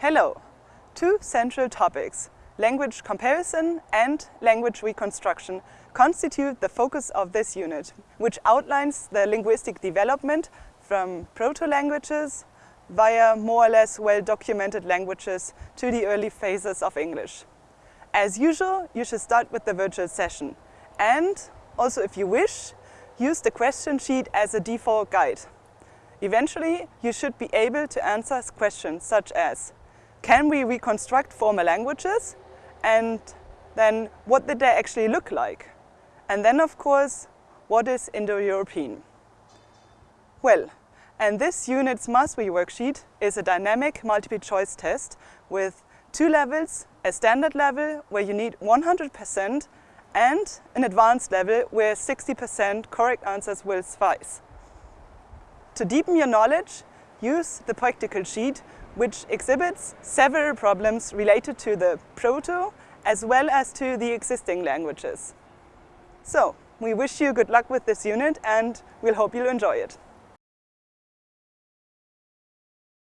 Hello! Two central topics, language comparison and language reconstruction, constitute the focus of this unit, which outlines the linguistic development from proto-languages via more or less well-documented languages to the early phases of English. As usual, you should start with the virtual session and also if you wish, use the question sheet as a default guide. Eventually, you should be able to answer questions such as can we reconstruct former languages and then what did they actually look like? And then of course, what is Indo-European? Well, and this unit's mastery worksheet is a dynamic multiple choice test with two levels, a standard level where you need 100% and an advanced level where 60% correct answers will suffice. To deepen your knowledge, use the practical sheet which exhibits several problems related to the Proto as well as to the existing languages. So, we wish you good luck with this unit and we'll hope you'll enjoy it.